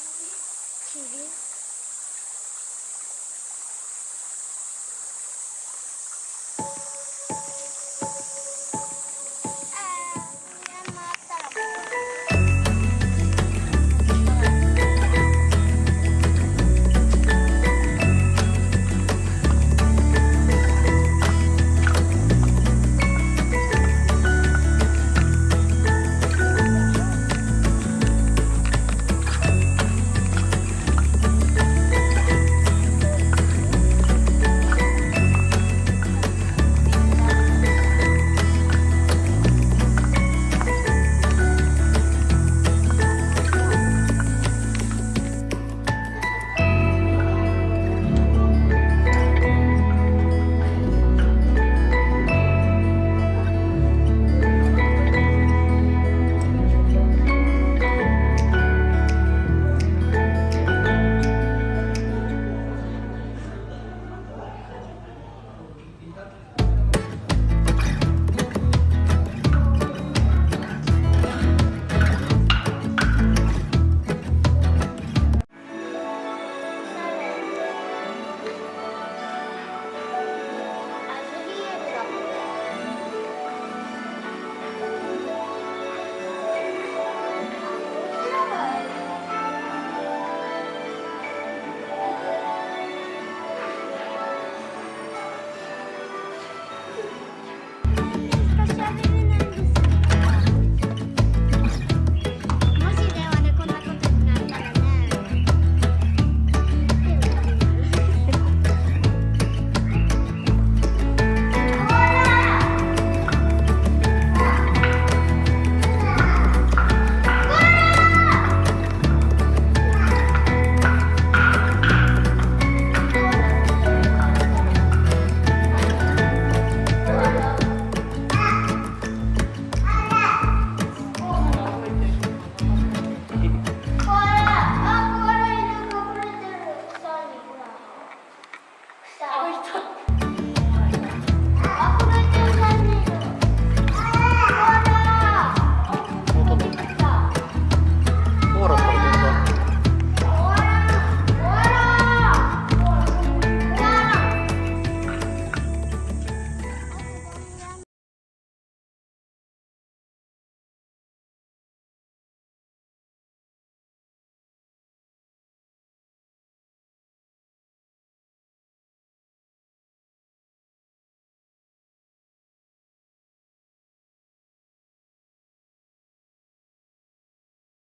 TV